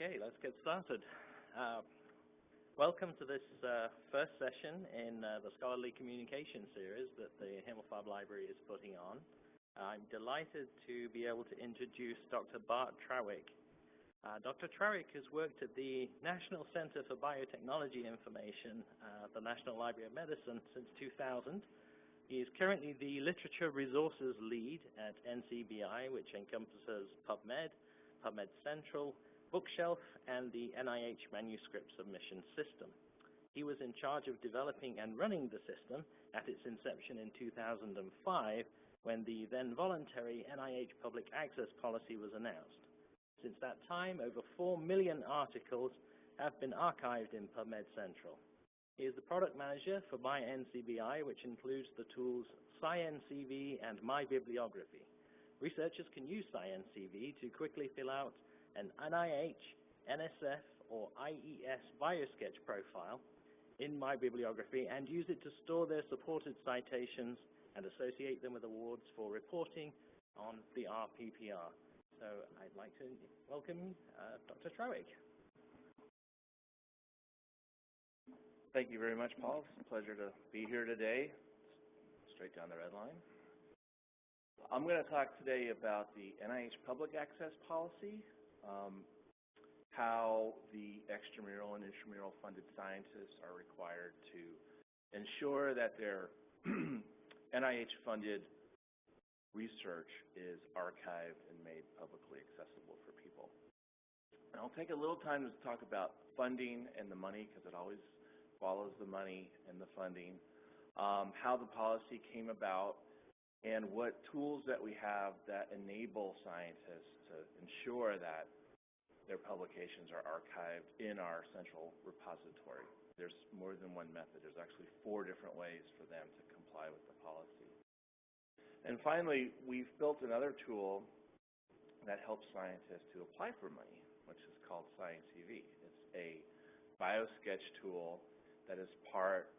Okay, let's get started. Uh, welcome to this uh, first session in uh, the Scholarly Communication series that the Himmelfarb Library is putting on. I'm delighted to be able to introduce Dr. Bart Trawick. Uh, Dr. Trawick has worked at the National Center for Biotechnology Information, uh, the National Library of Medicine, since 2000. He is currently the Literature Resources Lead at NCBI, which encompasses PubMed, PubMed Central, Bookshelf, and the NIH Manuscript Submission System. He was in charge of developing and running the system at its inception in 2005 when the then voluntary NIH public access policy was announced. Since that time, over 4 million articles have been archived in PubMed Central. He is the product manager for MyNCBI, which includes the tools SciENcv and MyBibliography. Researchers can use SciENcv to quickly fill out an NIH, NSF, or IES BioSketch profile in my bibliography and use it to store their supported citations and associate them with awards for reporting on the RPPR. So I'd like to welcome uh, Dr. Trawick. Thank you very much, Paul. It's a pleasure to be here today. Straight down the red line. I'm going to talk today about the NIH Public Access Policy um, how the extramural and intramural funded scientists are required to ensure that their NIH funded research is archived and made publicly accessible for people. And I'll take a little time to talk about funding and the money because it always follows the money and the funding, um, how the policy came about, and what tools that we have that enable scientists to ensure that their publications are archived in our central repository. There's more than one method. There's actually four different ways for them to comply with the policy. And finally, we've built another tool that helps scientists to apply for money, which is called SciENcv. It's a biosketch tool that is part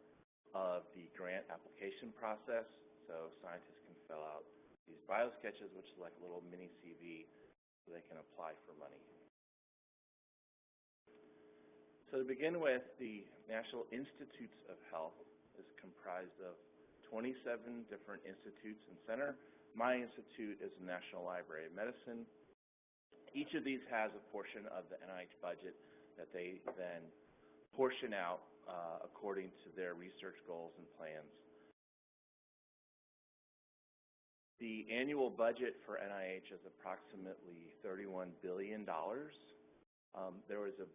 of the grant application process. So scientists fill out these biosketches, which is like a little mini CV, so they can apply for money. So to begin with, the National Institutes of Health is comprised of 27 different institutes and center. My institute is the National Library of Medicine. Each of these has a portion of the NIH budget that they then portion out uh, according to their research goals and plans. The annual budget for NIH is approximately $31 billion. Um, there was a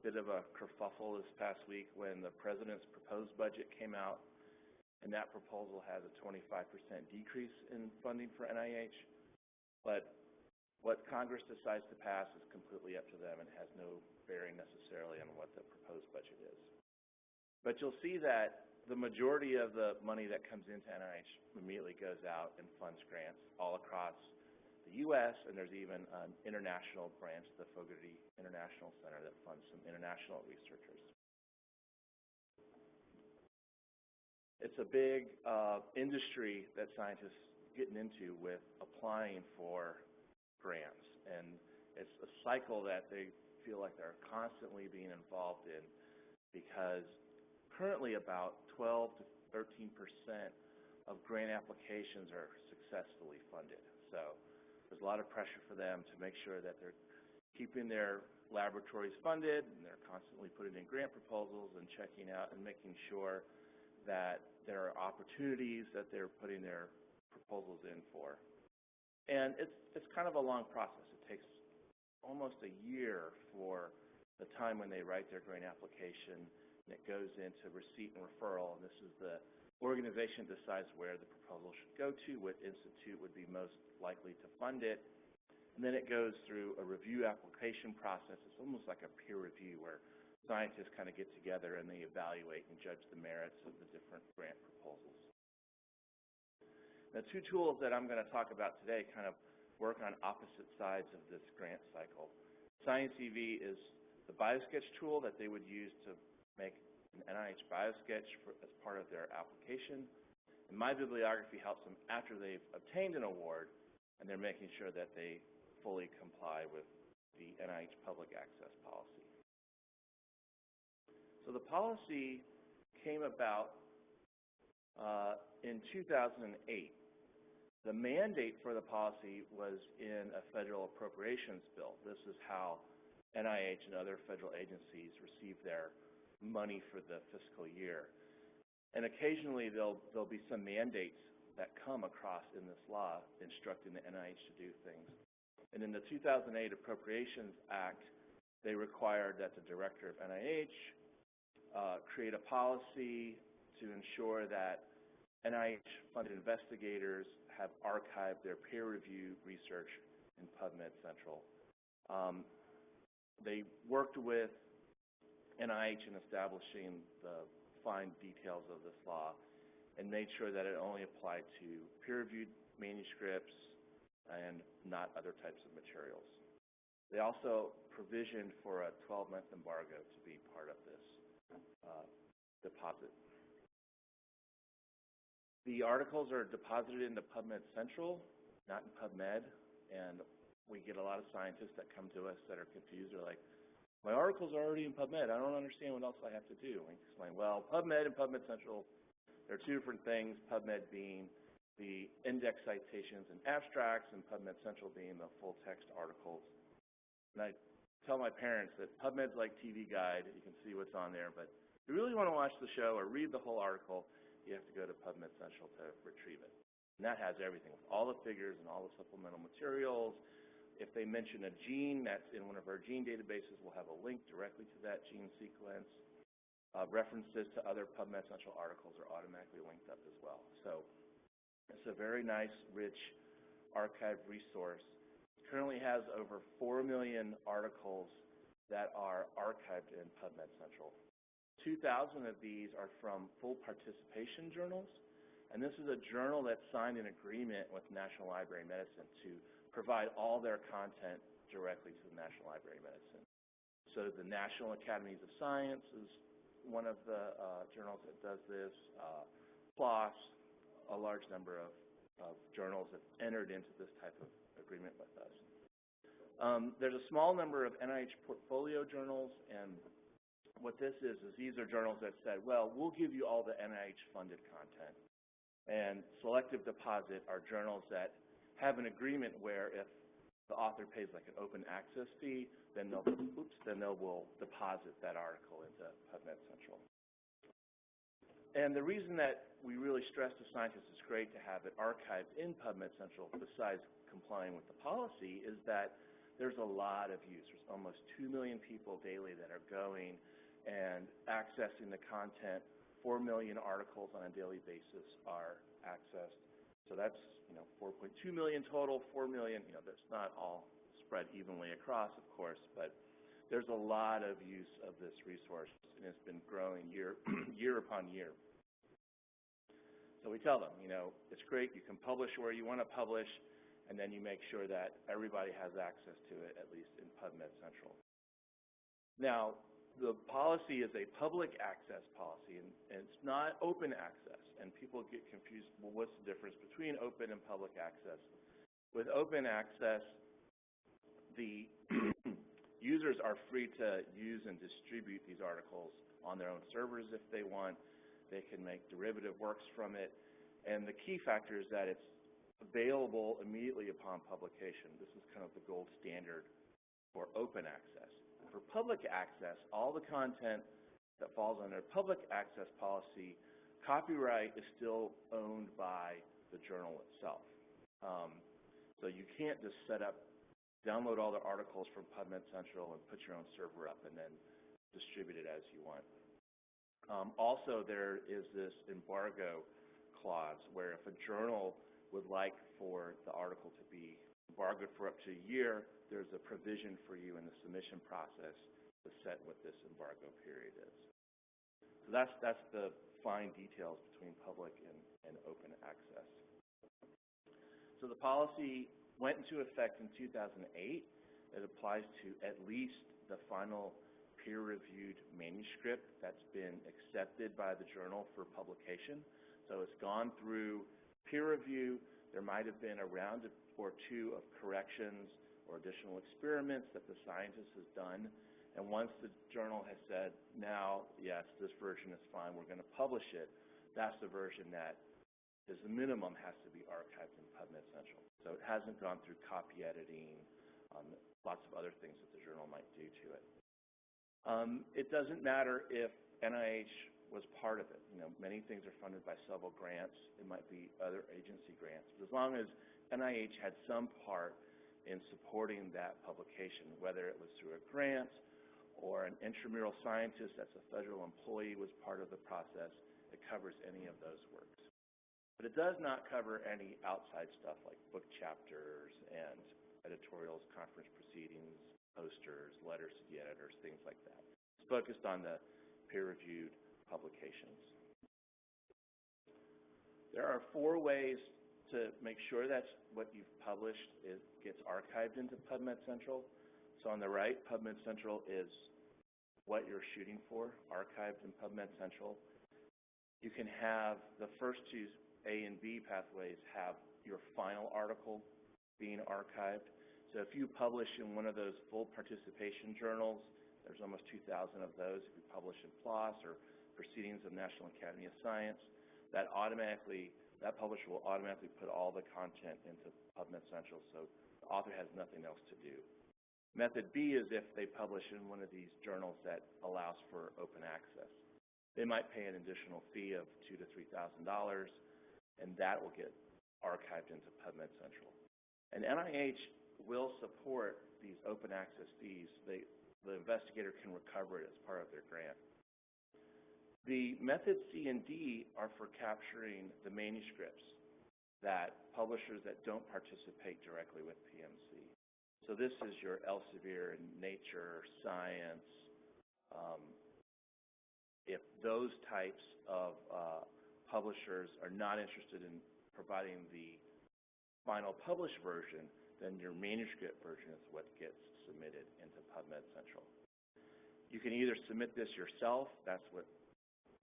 bit of a kerfuffle this past week when the president's proposed budget came out, and that proposal has a 25% decrease in funding for NIH. But what Congress decides to pass is completely up to them and has no bearing necessarily on what the proposed budget is. But you'll see that the majority of the money that comes into NIH immediately goes out and funds grants all across the U.S., and there's even an international branch, the Fogarty International Center, that funds some international researchers. It's a big uh, industry that scientists getting into with applying for grants, and it's a cycle that they feel like they're constantly being involved in because currently about 12 to 13 percent of grant applications are successfully funded. So there's a lot of pressure for them to make sure that they're keeping their laboratories funded and they're constantly putting in grant proposals and checking out and making sure that there are opportunities that they're putting their proposals in for. And it's, it's kind of a long process. It takes almost a year for the time when they write their grant application and it goes into receipt and referral. And this is the organization decides where the proposal should go to, what institute would be most likely to fund it, and then it goes through a review application process. It's almost like a peer review where scientists kind of get together and they evaluate and judge the merits of the different grant proposals. The two tools that I'm going to talk about today kind of work on opposite sides of this grant cycle. SciENcv is the BioSketch tool that they would use to make an NIH BioSketch for, as part of their application. And my bibliography helps them after they've obtained an award and they're making sure that they fully comply with the NIH public access policy. So the policy came about uh, in 2008. The mandate for the policy was in a federal appropriations bill. This is how NIH and other federal agencies receive their money for the fiscal year. And occasionally there'll, there'll be some mandates that come across in this law instructing the NIH to do things. And in the 2008 Appropriations Act, they required that the director of NIH uh, create a policy to ensure that NIH-funded investigators have archived their peer-reviewed research in PubMed Central. Um, they worked with NIH in establishing the fine details of this law and made sure that it only applied to peer-reviewed manuscripts and not other types of materials. They also provisioned for a 12-month embargo to be part of this uh, deposit. The articles are deposited into PubMed Central, not in PubMed, and we get a lot of scientists that come to us that are confused. They're like, my article's are already in PubMed. I don't understand what else I have to do. We explain, well, PubMed and PubMed Central, they're two different things, PubMed being the index citations and abstracts, and PubMed Central being the full text articles. And I tell my parents that PubMed's like TV Guide. You can see what's on there, but if you really want to watch the show or read the whole article, you have to go to PubMed Central to retrieve it. And that has everything, with all the figures and all the supplemental materials. If they mention a gene that's in one of our gene databases, we'll have a link directly to that gene sequence. Uh, references to other PubMed Central articles are automatically linked up as well. So it's a very nice, rich archive resource. It currently has over 4 million articles that are archived in PubMed Central. 2,000 of these are from full participation journals, and this is a journal that signed an agreement with National Library of Medicine to provide all their content directly to the National Library of Medicine. So the National Academies of Science is one of the uh, journals that does this. Uh, PLOS, a large number of, of journals have entered into this type of agreement with us. Um, there's a small number of NIH portfolio journals, and what this is, is these are journals that said, well, we'll give you all the NIH-funded content. And selective deposit are journals that have an agreement where if the author pays like an open access fee, then they'll, oops, then they will deposit that article into PubMed Central. And the reason that we really stress to scientists it's great to have it archived in PubMed Central, besides complying with the policy, is that there's a lot of use. There's almost 2 million people daily that are going and accessing the content. 4 million articles on a daily basis are accessed. So that's, you know, 4.2 million total, 4 million, you know, that's not all spread evenly across, of course, but there's a lot of use of this resource, and it's been growing year, year upon year. So we tell them, you know, it's great, you can publish where you want to publish, and then you make sure that everybody has access to it, at least in PubMed Central. Now, the policy is a public access policy, and, and it's not open access. And people get confused, well, what's the difference between open and public access? With open access, the users are free to use and distribute these articles on their own servers if they want. They can make derivative works from it. And the key factor is that it's available immediately upon publication. This is kind of the gold standard for open access. For public access, all the content that falls under public access policy, copyright is still owned by the journal itself. Um, so you can't just set up, download all the articles from PubMed Central and put your own server up and then distribute it as you want. Um, also, there is this embargo clause where if a journal would like for the article to be embargoed for up to a year, there's a provision for you in the submission process to set what this embargo period is. So that's, that's the fine details between public and, and open access. So the policy went into effect in 2008. It applies to at least the final peer-reviewed manuscript that's been accepted by the journal for publication. So it's gone through peer review. There might have been a round or two of corrections or additional experiments that the scientist has done. And once the journal has said, now, yes, this version is fine, we're going to publish it, that's the version that is the minimum has to be archived in PubMed Central. So it hasn't gone through copy editing, um, lots of other things that the journal might do to it. Um, it doesn't matter if NIH was part of it. You know, many things are funded by several grants. It might be other agency grants. But as long as NIH had some part in supporting that publication, whether it was through a grant or an intramural scientist that's a federal employee was part of the process. It covers any of those works. But it does not cover any outside stuff like book chapters and editorials, conference proceedings, posters, letters to the editors, things like that. It's focused on the peer-reviewed publications. There are four ways to make sure that what you've published is, gets archived into PubMed Central. So on the right, PubMed Central is what you're shooting for, archived in PubMed Central. You can have the first two A and B pathways have your final article being archived. So if you publish in one of those full participation journals, there's almost 2,000 of those. If you publish in PLOS or Proceedings of National Academy of Science, that automatically, that publisher will automatically put all the content into PubMed Central, so the author has nothing else to do. Method B is if they publish in one of these journals that allows for open access. They might pay an additional fee of two to three thousand dollars, and that will get archived into PubMed Central. And NIH will support these open access fees. They, the investigator can recover it as part of their grant. The methods C and D are for capturing the manuscripts that publishers that don't participate directly with PMC. So this is your Elsevier, Nature, Science. Um, if those types of uh, publishers are not interested in providing the final published version, then your manuscript version is what gets submitted into PubMed Central. You can either submit this yourself, that's what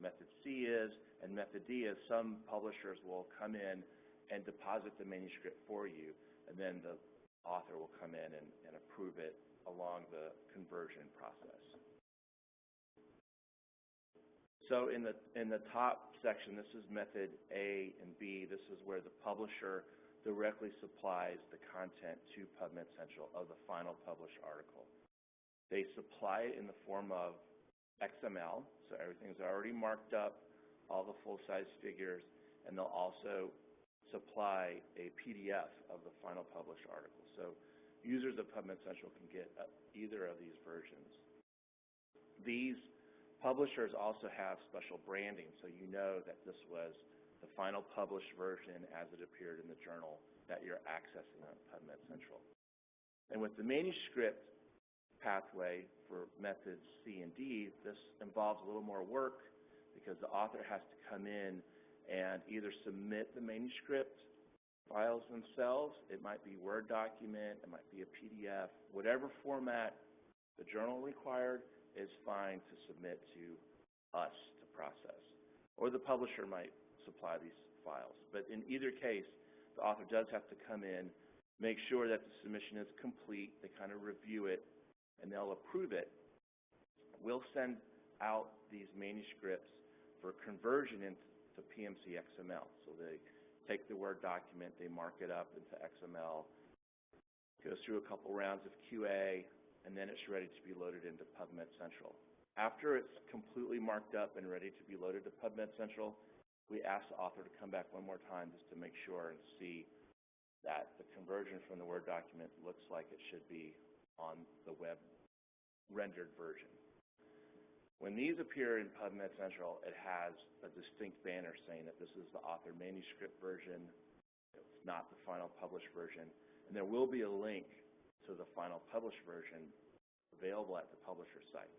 method C is, and method D is some publishers will come in and deposit the manuscript for you, and then the author will come in and, and approve it along the conversion process. So in the, in the top section, this is method A and B. This is where the publisher directly supplies the content to PubMed Central of the final published article. They supply it in the form of XML, so everything's already marked up, all the full-size figures, and they'll also supply a PDF of the final published article. So users of PubMed Central can get uh, either of these versions. These publishers also have special branding, so you know that this was the final published version as it appeared in the journal that you're accessing on PubMed Central. And with the manuscript pathway for methods C and D, this involves a little more work because the author has to come in and either submit the manuscript files themselves. It might be Word document, it might be a PDF, whatever format the journal required is fine to submit to us to process. Or the publisher might supply these files. But in either case, the author does have to come in, make sure that the submission is complete, they kind of review it, and they'll approve it. We'll send out these manuscripts for conversion into PMC XML. So they take the Word document, they mark it up into XML, goes through a couple rounds of QA, and then it's ready to be loaded into PubMed Central. After it's completely marked up and ready to be loaded to PubMed Central, we ask the author to come back one more time just to make sure and see that the conversion from the Word document looks like it should be on the web rendered version. When these appear in PubMed Central, it has a distinct banner saying that this is the author manuscript version. It's not the final published version. And there will be a link to the final published version available at the publisher site.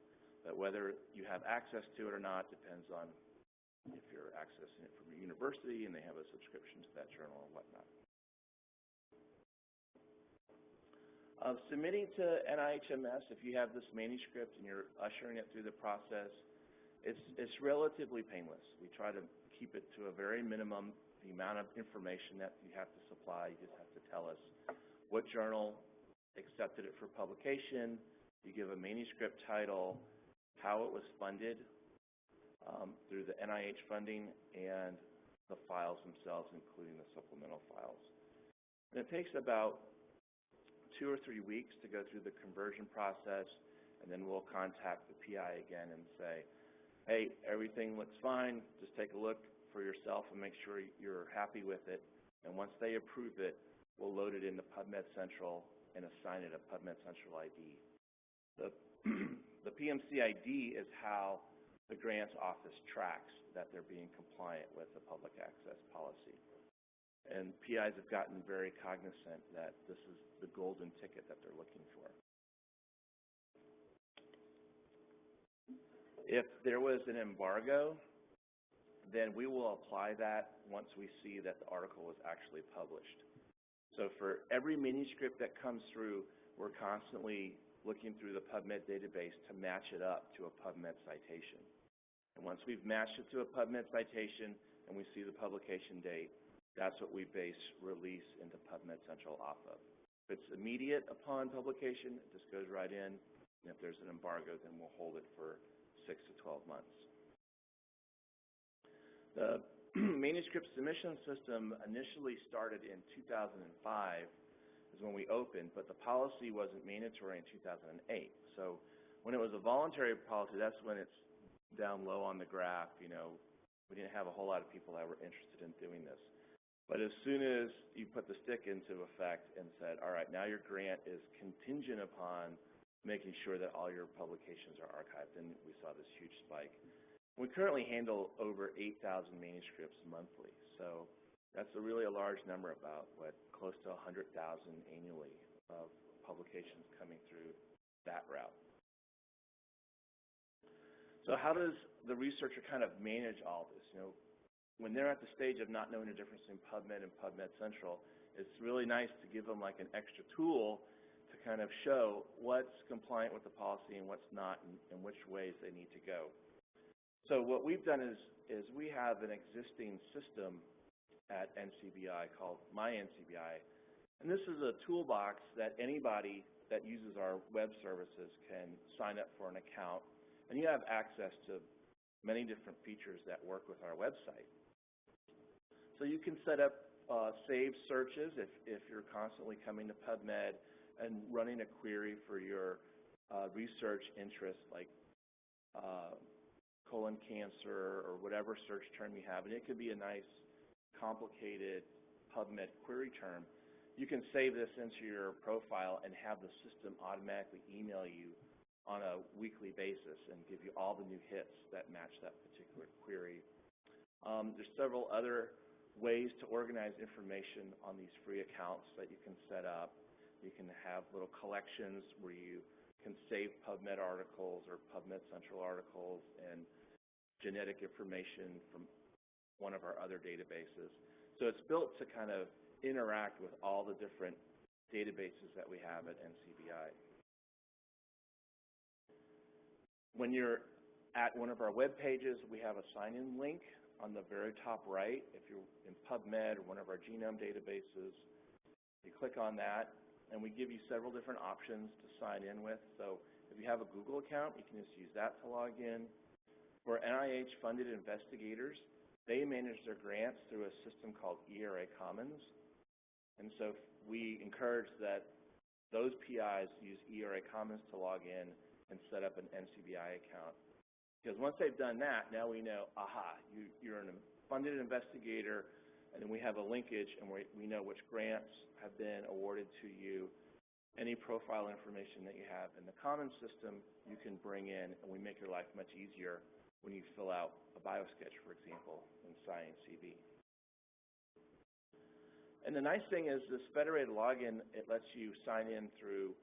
But whether you have access to it or not depends on if you're accessing it from a university and they have a subscription to that journal or whatnot. Uh, submitting to NIHMS, if you have this manuscript and you're ushering it through the process, it's, it's relatively painless. We try to keep it to a very minimum, the amount of information that you have to supply. You just have to tell us what journal accepted it for publication, you give a manuscript title, how it was funded um, through the NIH funding, and the files themselves, including the supplemental files. And it takes about two or three weeks to go through the conversion process, and then we'll contact the PI again and say, hey, everything looks fine, just take a look for yourself and make sure you're happy with it. And once they approve it, we'll load it into PubMed Central and assign it a PubMed Central ID. The, the PMC ID is how the grants office tracks that they're being compliant with the public access policy. And PIs have gotten very cognizant that this is the golden ticket that they're looking for. If there was an embargo, then we will apply that once we see that the article was actually published. So for every manuscript that comes through, we're constantly looking through the PubMed database to match it up to a PubMed citation. And once we've matched it to a PubMed citation and we see the publication date, that's what we base release into PubMed Central off of. If it's immediate upon publication, it just goes right in. And if there's an embargo, then we'll hold it for six to 12 months. The manuscript submission system initially started in 2005 is when we opened, but the policy wasn't mandatory in 2008. So when it was a voluntary policy, that's when it's down low on the graph, you know, we didn't have a whole lot of people that were interested in doing this. But as soon as you put the stick into effect and said, all right, now your grant is contingent upon making sure that all your publications are archived, and we saw this huge spike. We currently handle over 8,000 manuscripts monthly, so that's a really a large number, about what close to 100,000 annually of publications coming through that route. So how does the researcher kind of manage all this? You know, when they're at the stage of not knowing the difference between PubMed and PubMed Central, it's really nice to give them like an extra tool to kind of show what's compliant with the policy and what's not and, and which ways they need to go. So what we've done is, is we have an existing system at NCBI called MyNCBI, and this is a toolbox that anybody that uses our web services can sign up for an account and you have access to many different features that work with our website. So you can set up uh, saved searches if, if you're constantly coming to PubMed and running a query for your uh, research interest like uh, colon cancer or whatever search term you have. And it could be a nice, complicated PubMed query term. You can save this into your profile and have the system automatically email you on a weekly basis and give you all the new hits that match that particular query. Um, there's several other ways to organize information on these free accounts that you can set up. You can have little collections where you can save PubMed articles or PubMed Central articles and genetic information from one of our other databases. So it's built to kind of interact with all the different databases that we have at NCBI. When you're at one of our web pages, we have a sign-in link on the very top right. If you're in PubMed or one of our genome databases, you click on that, and we give you several different options to sign in with. So if you have a Google account, you can just use that to log in. For NIH-funded investigators, they manage their grants through a system called ERA Commons. And so we encourage that those PIs use ERA Commons to log in and set up an NCBI account. Because once they've done that, now we know, aha, you, you're a funded investigator, and then we have a linkage, and we, we know which grants have been awarded to you. Any profile information that you have in the common system, you can bring in, and we make your life much easier when you fill out a biosketch, for example, in Science CV. And the nice thing is this federated login, it lets you sign in through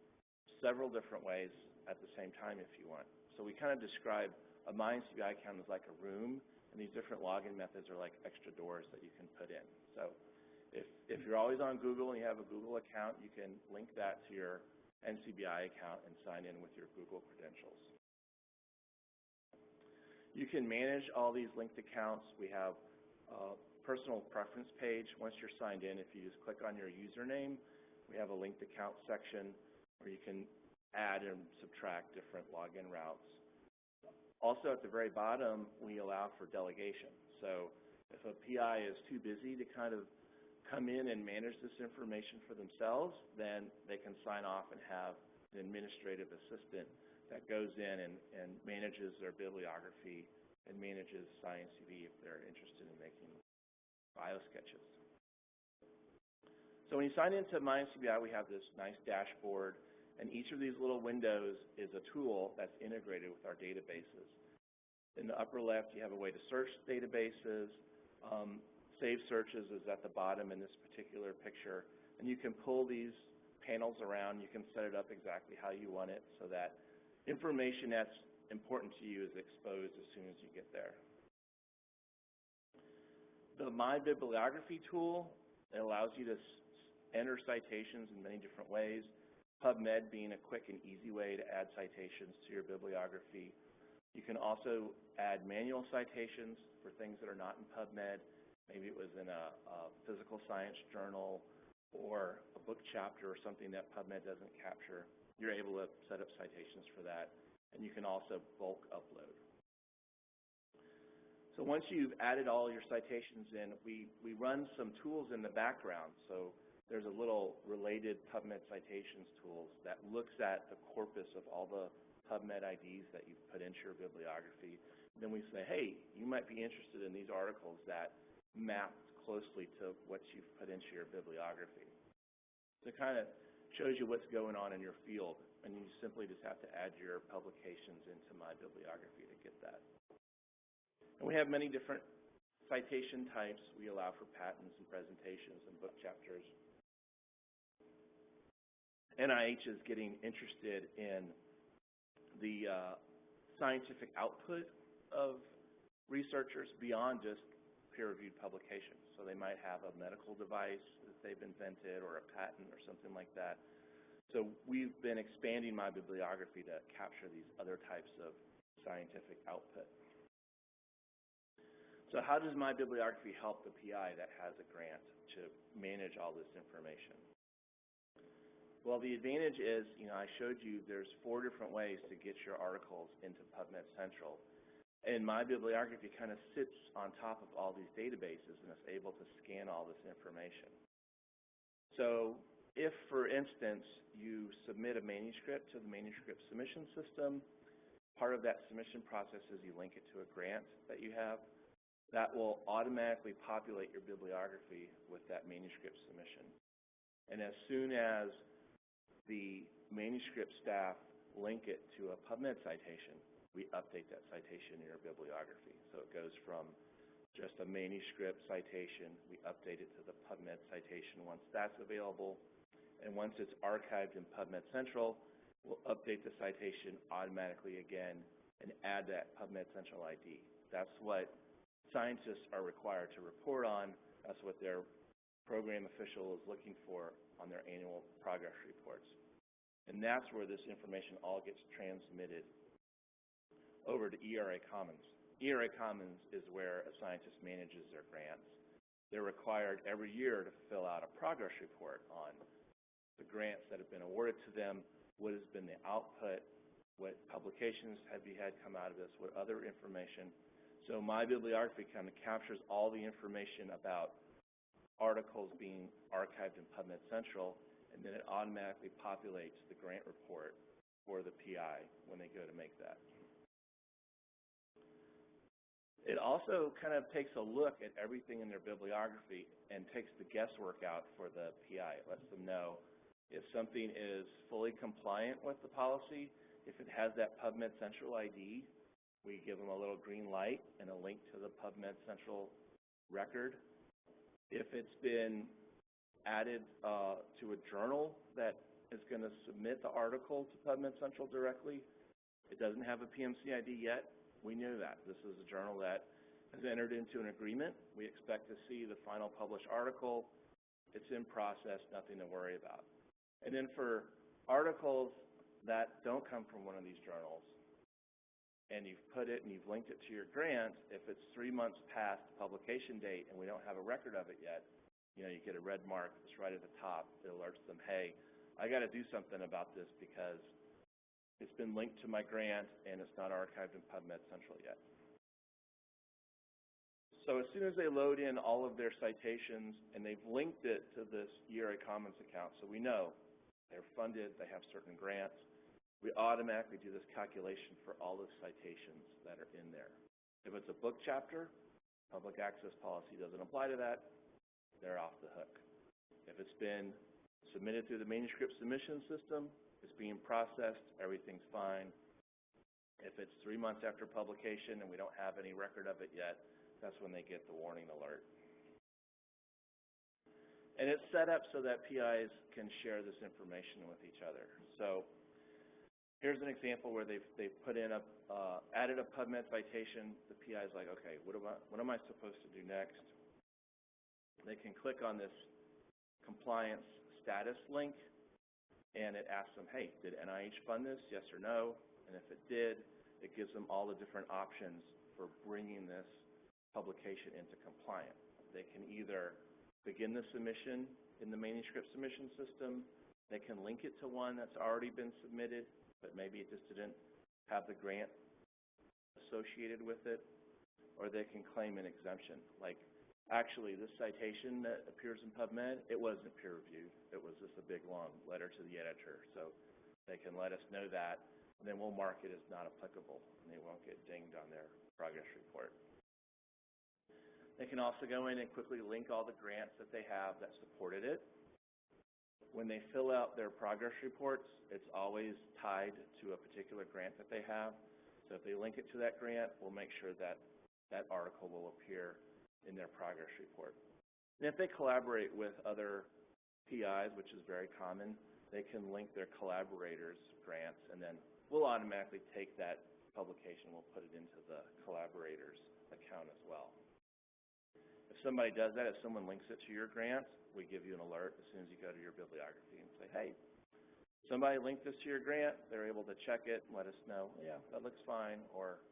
several different ways at the same time if you want. So we kind of describe a MyNCBI account is like a room, and these different login methods are like extra doors that you can put in. So if, if you're always on Google and you have a Google account, you can link that to your NCBI account and sign in with your Google credentials. You can manage all these linked accounts. We have a personal preference page. Once you're signed in, if you just click on your username, we have a linked account section where you can add and subtract different login routes. Also, at the very bottom, we allow for delegation. So if a PI is too busy to kind of come in and manage this information for themselves, then they can sign off and have an administrative assistant that goes in and, and manages their bibliography and manages SciENcv if they're interested in making biosketches. So when you sign into MyNCBI, we have this nice dashboard, and each of these little windows is a tool that's integrated with our databases. In the upper left, you have a way to search databases. Um, save searches is at the bottom in this particular picture, and you can pull these panels around. You can set it up exactly how you want it so that information that's important to you is exposed as soon as you get there. The My Bibliography tool it allows you to enter citations in many different ways. PubMed being a quick and easy way to add citations to your bibliography. You can also add manual citations for things that are not in PubMed. Maybe it was in a, a physical science journal or a book chapter or something that PubMed doesn't capture. You're able to set up citations for that. And you can also bulk upload. So once you've added all your citations in, we, we run some tools in the background. So there's a little related PubMed citations tools that looks at the corpus of all the PubMed IDs that you've put into your bibliography. Then we say, hey, you might be interested in these articles that map closely to what you've put into your bibliography. So it kind of shows you what's going on in your field, and you simply just have to add your publications into my bibliography to get that. And we have many different citation types. We allow for patents and presentations and book chapters. NIH is getting interested in the uh, scientific output of researchers beyond just peer-reviewed publications. So they might have a medical device that they've invented or a patent or something like that. So we've been expanding my bibliography to capture these other types of scientific output. So how does my bibliography help the PI that has a grant to manage all this information? Well, the advantage is, you know, I showed you there's four different ways to get your articles into PubMed Central. And my bibliography kind of sits on top of all these databases and is able to scan all this information. So if, for instance, you submit a manuscript to the manuscript submission system, part of that submission process is you link it to a grant that you have. That will automatically populate your bibliography with that manuscript submission. And as soon as the manuscript staff link it to a PubMed citation, we update that citation in your bibliography. So it goes from just a manuscript citation, we update it to the PubMed citation once that's available. And once it's archived in PubMed Central, we'll update the citation automatically again and add that PubMed Central ID. That's what scientists are required to report on. That's what their program official is looking for on their annual progress reports. And that's where this information all gets transmitted over to ERA Commons. ERA Commons is where a scientist manages their grants. They're required every year to fill out a progress report on the grants that have been awarded to them, what has been the output, what publications have you had come out of this, what other information. So my bibliography kind of captures all the information about articles being archived in PubMed Central, and then it automatically populates the grant report for the PI when they go to make that. It also kind of takes a look at everything in their bibliography and takes the guesswork out for the PI. It lets them know if something is fully compliant with the policy, if it has that PubMed Central ID, we give them a little green light and a link to the PubMed Central record if it's been added uh, to a journal that is going to submit the article to PubMed Central directly, it doesn't have a PMC ID yet. We knew that. This is a journal that has entered into an agreement. We expect to see the final published article. It's in process, nothing to worry about. And then for articles that don't come from one of these journals, and you've put it and you've linked it to your grant, if it's three months past publication date and we don't have a record of it yet, you know, you get a red mark that's right at the top. It alerts them, hey, I got to do something about this because it's been linked to my grant and it's not archived in PubMed Central yet. So as soon as they load in all of their citations and they've linked it to this ERA Commons account, so we know they're funded, they have certain grants, we automatically do this calculation for all the citations that are in there. If it's a book chapter, public access policy doesn't apply to that, they're off the hook. If it's been submitted through the manuscript submission system, it's being processed, everything's fine. If it's three months after publication and we don't have any record of it yet, that's when they get the warning alert. And it's set up so that PIs can share this information with each other. So here's an example where they've, they've put in a, uh, added a PubMed citation. The PI is like, okay, what am, I, what am I supposed to do next? They can click on this compliance status link and it asks them, hey, did NIH fund this, yes or no? And if it did, it gives them all the different options for bringing this publication into compliance. They can either begin the submission in the manuscript submission system, they can link it to one that's already been submitted, but maybe it just didn't have the grant associated with it, or they can claim an exemption. Like, actually, this citation that appears in PubMed, it wasn't peer reviewed. It was just a big, long letter to the editor. So they can let us know that, and then we'll mark it as not applicable, and they won't get dinged on their progress report. They can also go in and quickly link all the grants that they have that supported it. When they fill out their progress reports, it's always tied to a particular grant that they have. So if they link it to that grant, we'll make sure that that article will appear in their progress report. And if they collaborate with other PIs, which is very common, they can link their collaborators' grants, and then we'll automatically take that publication, we'll put it into the collaborators' account as well If somebody does that, if someone links it to your grant, we give you an alert as soon as you go to your bibliography and say, hey, somebody linked this to your grant, they're able to check it and let us know, yeah, that looks fine, or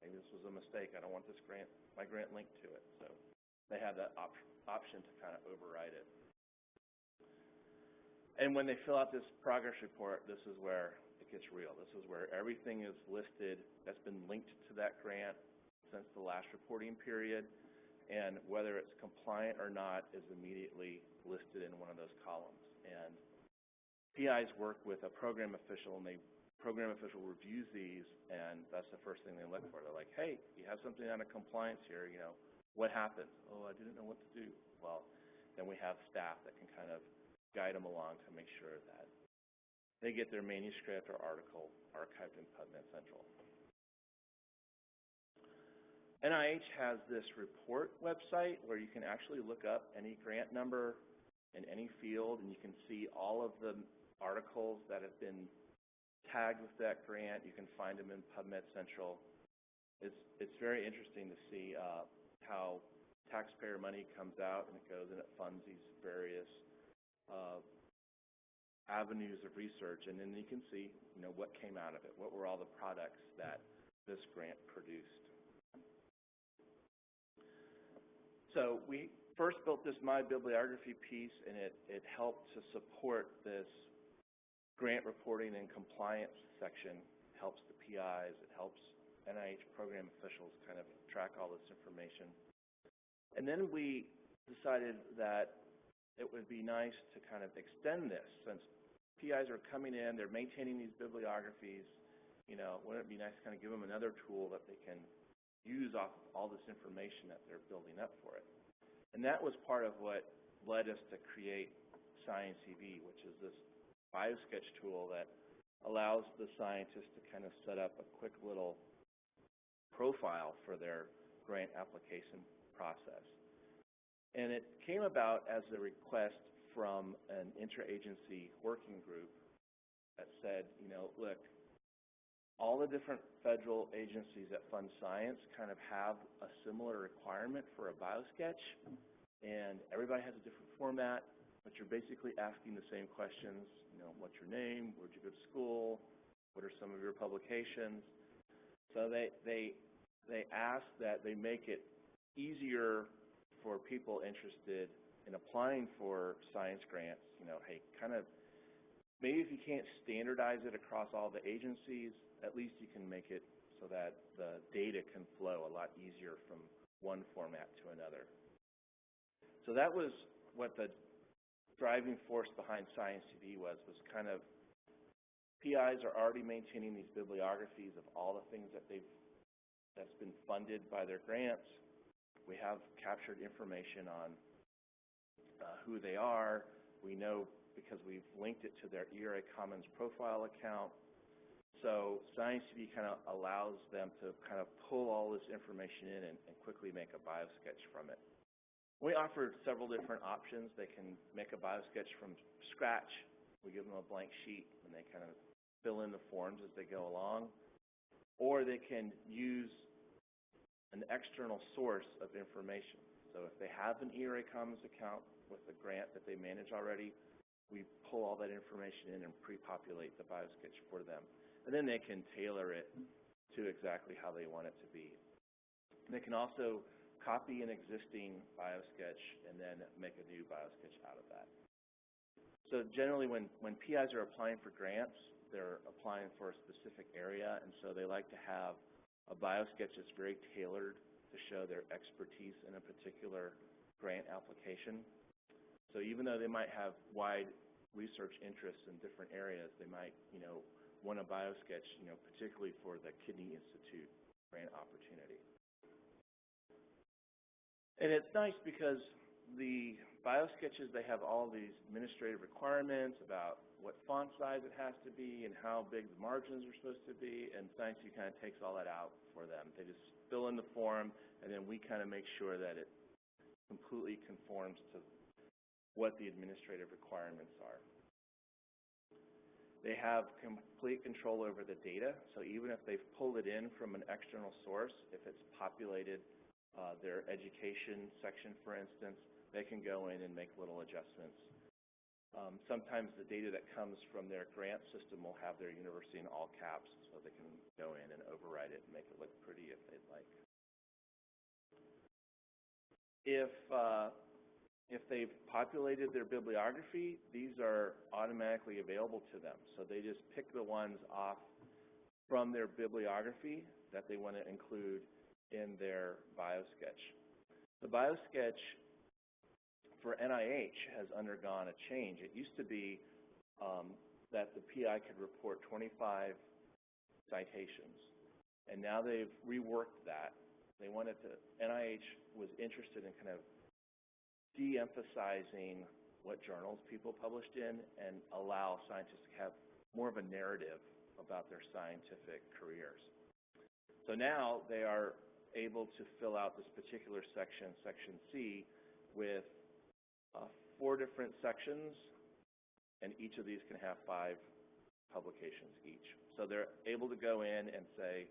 maybe this was a mistake, I don't want this grant, my grant linked to it. So they have that op option to kind of override it. And when they fill out this progress report, this is where it gets real. This is where everything is listed that's been linked to that grant since the last reporting period and whether it's compliant or not is immediately listed in one of those columns. And PIs work with a program official, and the program official reviews these, and that's the first thing they look for. They're like, hey, you have something out of compliance here, you know, what happened? Oh, I didn't know what to do. Well, then we have staff that can kind of guide them along to make sure that they get their manuscript or article archived in PubMed Central. NIH has this report website where you can actually look up any grant number in any field, and you can see all of the articles that have been tagged with that grant. You can find them in PubMed Central. It's, it's very interesting to see uh, how taxpayer money comes out and it goes and it funds these various uh, avenues of research, and then you can see, you know, what came out of it. What were all the products that this grant produced? So we first built this My Bibliography piece, and it, it helped to support this grant reporting and compliance section. Helps the PIs, it helps NIH program officials kind of track all this information. And then we decided that it would be nice to kind of extend this since PIs are coming in, they're maintaining these bibliographies, you know, wouldn't it be nice to kind of give them another tool that they can use off of all this information that they're building up for it. And that was part of what led us to create SciENcv, which is this biosketch tool that allows the scientists to kind of set up a quick little profile for their grant application process. And it came about as a request from an interagency working group that said, you know, look, all the different federal agencies that fund science kind of have a similar requirement for a biosketch, and everybody has a different format, but you're basically asking the same questions. Know, what's your name? Where'd you go to school? What are some of your publications? So they they they ask that they make it easier for people interested in applying for science grants. You know, hey, kind of maybe if you can't standardize it across all the agencies, at least you can make it so that the data can flow a lot easier from one format to another. So that was what the driving force behind SciENcv was, was kind of PIs are already maintaining these bibliographies of all the things that they've that's been funded by their grants. We have captured information on uh, who they are. We know because we've linked it to their eRA Commons profile account. So SciENcv kind of allows them to kind of pull all this information in and, and quickly make a biosketch from it. We offer several different options. They can make a biosketch from scratch. We give them a blank sheet and they kind of fill in the forms as they go along. Or they can use an external source of information. So if they have an eRA Commons account with a grant that they manage already, we pull all that information in and pre-populate the biosketch for them. And then they can tailor it to exactly how they want it to be. They can also copy an existing biosketch and then make a new biosketch out of that. So generally when, when PIs are applying for grants, they're applying for a specific area, and so they like to have a biosketch that's very tailored to show their expertise in a particular grant application. So even though they might have wide research interests in different areas, they might, you know, want a biosketch, you know, particularly for the Kidney Institute grant opportunity. And it's nice because the biosketches, they have all these administrative requirements about what font size it has to be and how big the margins are supposed to be, and SciENcv kind of takes all that out for them. They just fill in the form, and then we kind of make sure that it completely conforms to what the administrative requirements are. They have complete control over the data, so even if they've pulled it in from an external source, if it's populated uh, their education section, for instance, they can go in and make little adjustments. Um, sometimes the data that comes from their grant system will have their university in all caps, so they can go in and override it and make it look pretty if they'd like. If uh, if they've populated their bibliography, these are automatically available to them. So they just pick the ones off from their bibliography that they want to include in their biosketch. The biosketch for NIH has undergone a change. It used to be um, that the PI could report 25 citations, and now they've reworked that. They wanted to, NIH was interested in kind of de-emphasizing what journals people published in and allow scientists to have more of a narrative about their scientific careers. So now they are able to fill out this particular section, section C, with uh, four different sections, and each of these can have five publications each. So they're able to go in and say,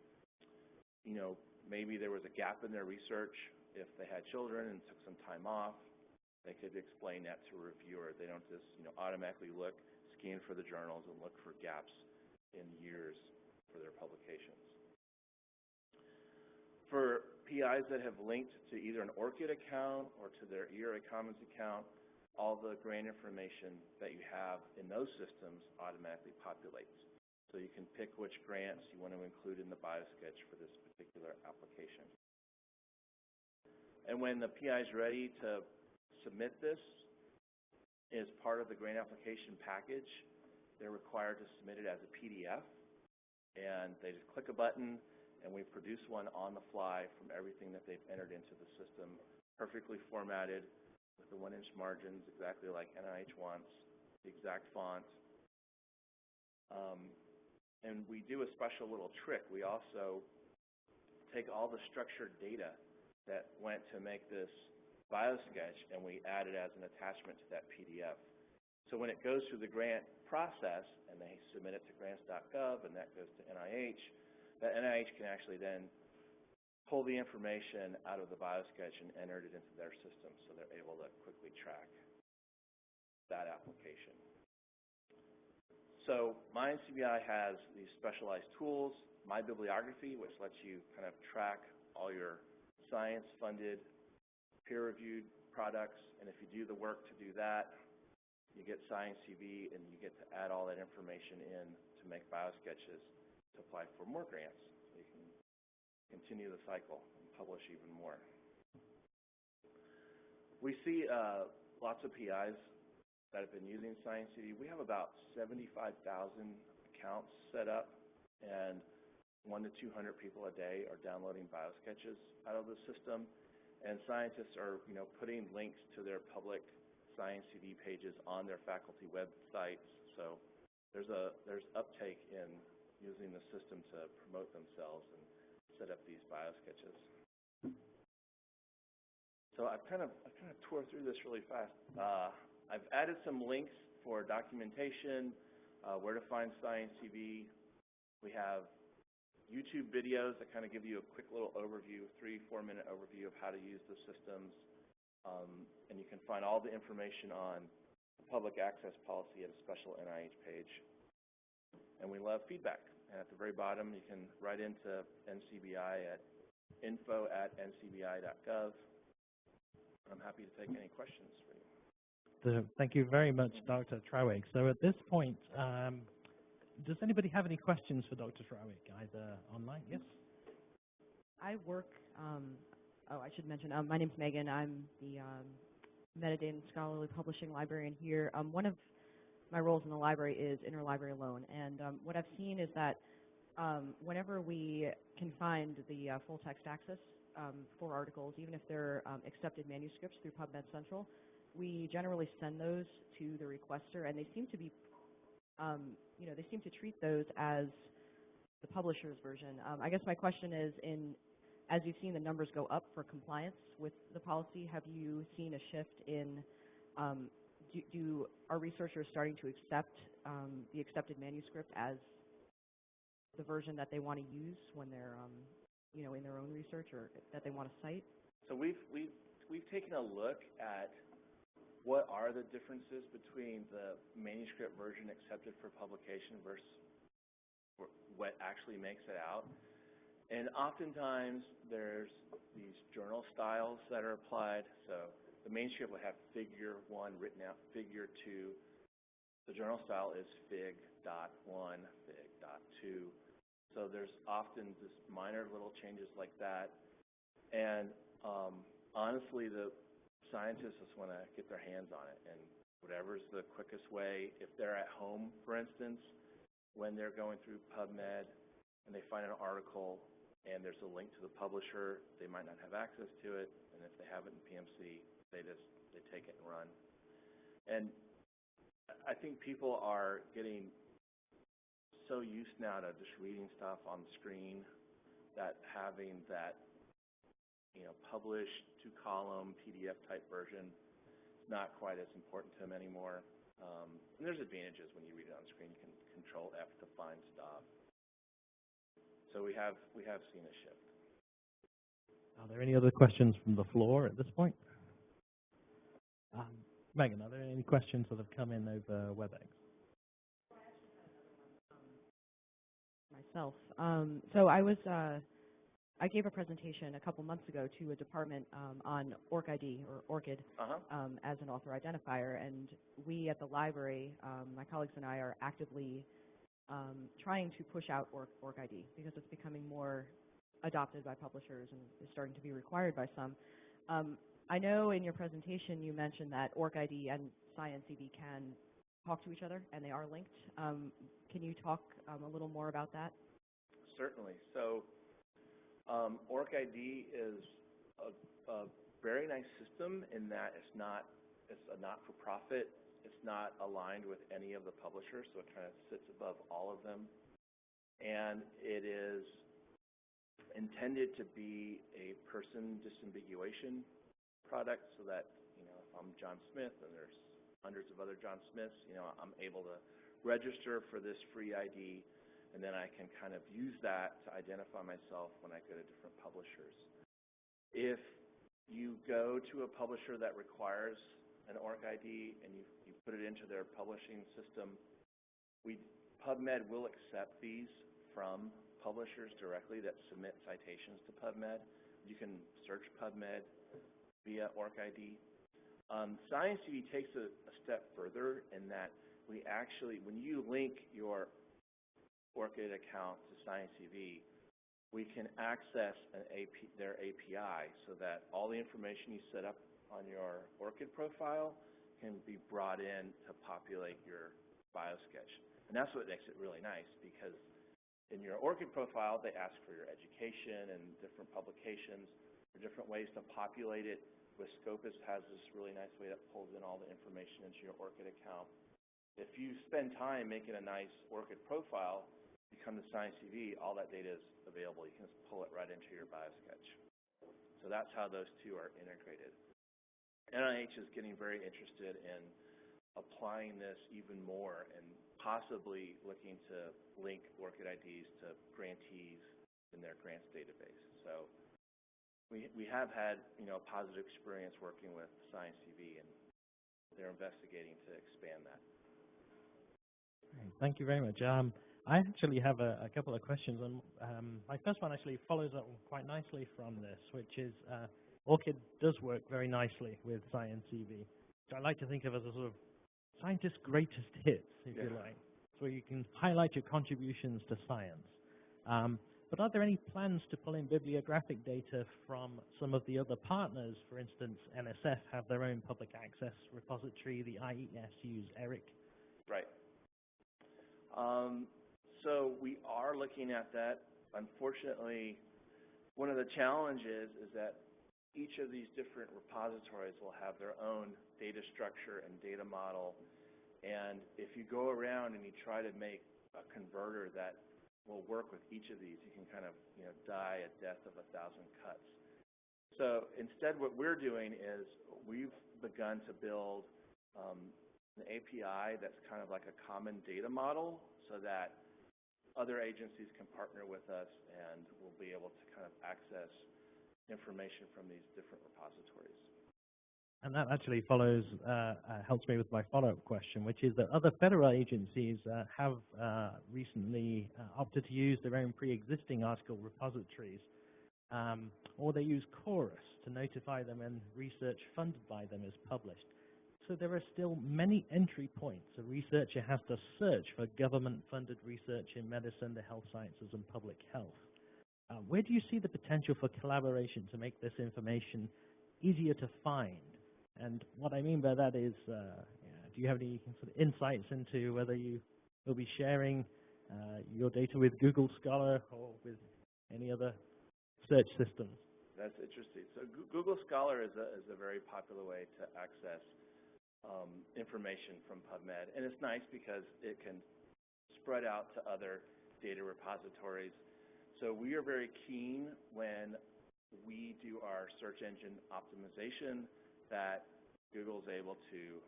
you know, maybe there was a gap in their research if they had children and took some time off. They could explain that to a reviewer. They don't just, you know, automatically look, scan for the journals and look for gaps in years for their publications for PIs that have linked to either an ORCID account or to their eRA Commons account, all the grant information that you have in those systems automatically populates. So you can pick which grants you want to include in the biosketch for this particular application. And when the PI is ready to submit this as part of the grant application package, they're required to submit it as a PDF. And they just click a button, and we produce one on the fly from everything that they've entered into the system, perfectly formatted with the one-inch margins, exactly like NIH wants, the exact font. Um, and we do a special little trick. We also take all the structured data that went to make this biosketch and we add it as an attachment to that PDF. So when it goes through the grant process and they submit it to grants.gov and that goes to NIH, that NIH can actually then pull the information out of the biosketch and enter it into their system so they're able to quickly track that application. So MyNCBI has these specialized tools, My Bibliography, which lets you kind of track all your science-funded, peer-reviewed products, and if you do the work to do that, you get SciENcv, and you get to add all that information in to make biosketches to apply for more grants. So you can continue the cycle and publish even more. We see uh, lots of PIs that have been using SciENcv. We have about 75,000 accounts set up, and one to 200 people a day are downloading biosketches out of the system. And scientists are, you know, putting links to their public SciENcv pages on their faculty websites. So there's a there's uptake in using the system to promote themselves and set up these biosketches. So I've kind of I kind of tore through this really fast. Uh, I've added some links for documentation, uh, where to find SciENcv. We have YouTube videos that kind of give you a quick little overview, three, four minute overview of how to use the systems. Um, and you can find all the information on the public access policy at a special NIH page. And we love feedback. And at the very bottom, you can write into NCBI at info at ncbi.gov. I'm happy to take any questions for you. So thank you very much, Dr. Trawick. So at this point, um, does anybody have any questions for Dr. Trawick, either online? Yes? I work, um, oh, I should mention, um, my name's Megan. I'm the um, metadata and scholarly publishing librarian here. Um, one of my roles in the library is interlibrary loan, and um, what I've seen is that um, whenever we can find the uh, full text access um, for articles, even if they're um, accepted manuscripts through PubMed Central, we generally send those to the requester, and they seem to be, um, you know, they seem to treat those as the publisher's version. Um, I guess my question is, in as you've seen the numbers go up for compliance with the policy, have you seen a shift in um, do, do are researchers starting to accept um, the accepted manuscript as the version that they want to use when they're, um, you know, in their own research or that they want to cite? So we've we've we've taken a look at what are the differences between the manuscript version accepted for publication versus what actually makes it out. And oftentimes there's these journal styles that are applied. So the manuscript will have figure one written out, figure two. The journal style is fig dot one, fig dot two. So there's often just minor little changes like that. And um, honestly, the scientists just want to get their hands on it, and whatever's the quickest way. If they're at home, for instance, when they're going through PubMed and they find an article and there's a link to the publisher, they might not have access to it, and if they have it in PMC, they just they take it and run. And I think people are getting so used now to just reading stuff on the screen that having that you know, published two-column PDF type version is not quite as important to them anymore. Um, and there's advantages when you read it on screen. You can control F to find stuff. So we have we have seen a shift. Are there any other questions from the floor at this point? Um, Megan, are there any questions that have come in over WebEx? Myself. Um, so I was uh, I gave a presentation a couple months ago to a department um, on ORCID or ORCID Uh-huh. um, as an author identifier, and we at the library, um, my colleagues and I, are actively um, trying to push out ORC, ORCID because it's becoming more adopted by publishers and is starting to be required by some. Um, I know in your presentation you mentioned that ORCID and SciENcv can talk to each other and they are linked. Um, can you talk um, a little more about that? Certainly. So um, ORCID is a, a very nice system in that it's not it's a not-for-profit. It's not aligned with any of the publishers, so it kind of sits above all of them. And it is intended to be a person disambiguation product so that, you know, if I'm John Smith and there's hundreds of other John Smiths, you know, I'm able to register for this free ID and then I can kind of use that to identify myself when I go to different publishers. If you go to a publisher that requires an ORC ID and you, you put it into their publishing system, we, PubMed will accept these from publishers directly that submit citations to PubMed. You can search PubMed via ORCID. Um, Science TV takes a, a step further in that we actually, when you link your ORCID account to SciENcv, we can access AP, their API so that all the information you set up on your ORCID profile can be brought in to populate your BioSketch. And that's what makes it really nice because in your ORCID profile, they ask for your education and different publications, different ways to populate it. With Scopus has this really nice way that pulls in all the information into your ORCID account. If you spend time making a nice ORCID profile, you come to SciENcv, all that data is available. You can just pull it right into your BioSketch. So that's how those two are integrated. NIH is getting very interested in applying this even more and possibly looking to link ORCID IDs to grantees in their grants database. So we, we have had, you know, a positive experience working with SciENcv, and they're investigating to expand that. Thank you very much. Um, I actually have a, a couple of questions, and um, my first one actually follows up quite nicely from this, which is uh, ORCID does work very nicely with Science TV. So I like to think of as a sort of scientist's greatest hits, if you like, so you can highlight your contributions to science. Um, but are there any plans to pull in bibliographic data from some of the other partners? For instance, NSF have their own public access repository, the IES use ERIC. Right. Um, so we are looking at that. Unfortunately, one of the challenges is that each of these different repositories will have their own data structure and data model. And if you go around and you try to make a converter that will work with each of these, you can kind of, you know, die a death of a thousand cuts. So instead, what we're doing is we've begun to build um, an API that's kind of like a common data model so that other agencies can partner with us and we'll be able to kind of access information from these different repositories. And that actually follows, uh, uh, helps me with my follow-up question, which is that other federal agencies uh, have uh, recently uh, opted to use their own pre-existing article repositories, um, or they use Chorus to notify them when research funded by them is published. So there are still many entry points. A researcher has to search for government-funded research in medicine, the health sciences, and public health. Uh, where do you see the potential for collaboration to make this information easier to find? And what I mean by that is, uh, do you have any sort of insights into whether you will be sharing uh, your data with Google Scholar or with any other search systems? That's interesting. So Goo- Google Scholar is a, is a very popular way to access um, information from PubMed. And it's nice because it can spread out to other data repositories. So we are very keen when we do our search engine optimization that Google's able to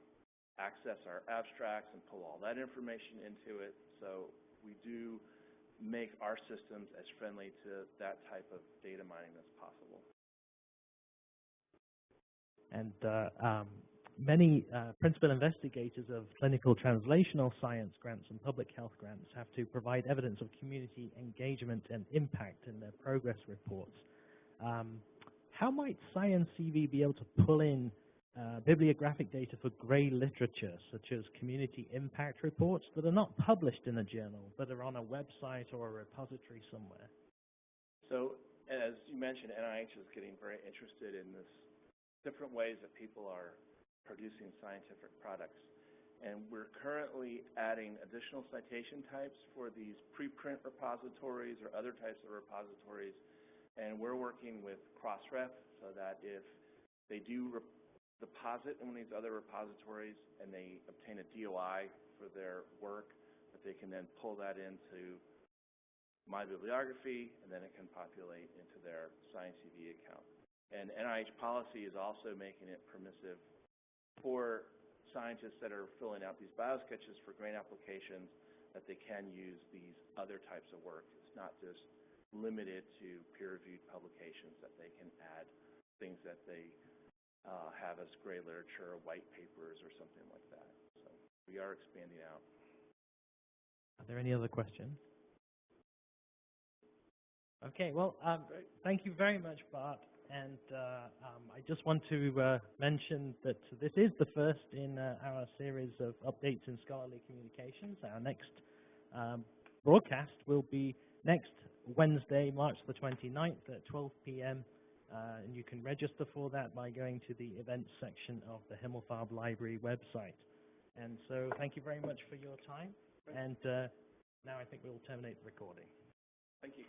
access our abstracts and pull all that information into it. So we do make our systems as friendly to that type of data mining as possible. And uh, um, many uh, principal investigators of clinical translational science grants and public health grants have to provide evidence of community engagement and impact in their progress reports. Um, how might Science CV be able to pull in uh, bibliographic data for grey literature, such as community impact reports that are not published in a journal, but are on a website or a repository somewhere? So as you mentioned, NIH is getting very interested in this different ways that people are producing scientific products. And we're currently adding additional citation types for these preprint repositories or other types of repositories. And we're working with Crossref so that if they do deposit in one of these other repositories and they obtain a DOI for their work, that they can then pull that into my bibliography, and then it can populate into their SciENcv account. And NIH policy is also making it permissive for scientists that are filling out these biosketches for grant applications that they can use these other types of work. It's not just limited to peer-reviewed publications, that they can add things that they uh, have as gray literature, white papers, or something like that. So we are expanding out. Are there any other questions? Okay, well, um, thank you very much, Bart. And uh, um, I just want to uh, mention that this is the first in uh, our series of updates in scholarly communications. Our next um, broadcast will be next Wednesday, March the 29th at 12 p.m. Uh, and you can register for that by going to the events section of the Himmelfarb Library website. And so thank you very much for your time. And uh, now I think we'll terminate the recording. Thank you.